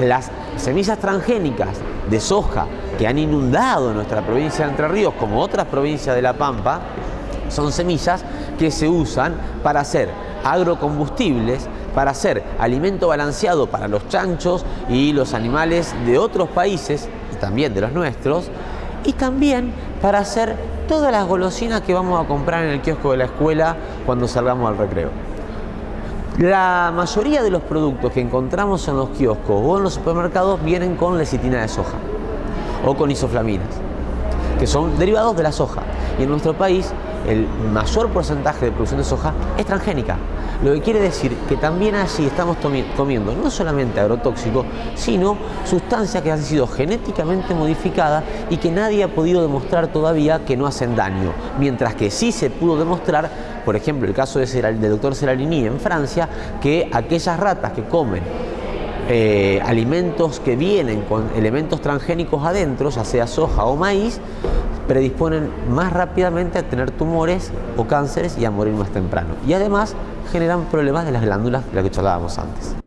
Las semillas transgénicas de soja que han inundado nuestra provincia de Entre Ríos, como otras provincias de La Pampa, son semillas que se usan para hacer agrocombustibles, para hacer alimento balanceado para los chanchos y los animales de otros países, y también de los nuestros, y también para hacer todas las golosinas que vamos a comprar en el kiosco de la escuela cuando salgamos al recreo. La mayoría de los productos que encontramos en los kioscos o en los supermercados vienen con lecitina de soja o con isoflaminas, que son derivados de la soja. Y en nuestro país el mayor porcentaje de producción de soja es transgénica. Lo que quiere decir que también allí estamos comiendo no solamente agrotóxicos, sino sustancias que han sido genéticamente modificadas y que nadie ha podido demostrar todavía que no hacen daño. Mientras que sí se pudo demostrar, por ejemplo, el caso del doctor Seralini en Francia, que aquellas ratas que comen eh, alimentos que vienen con elementos transgénicos adentro, ya sea soja o maíz, predisponen más rápidamente a tener tumores o cánceres y a morir más temprano. Y además generan problemas de las glándulas de las que charlábamos antes.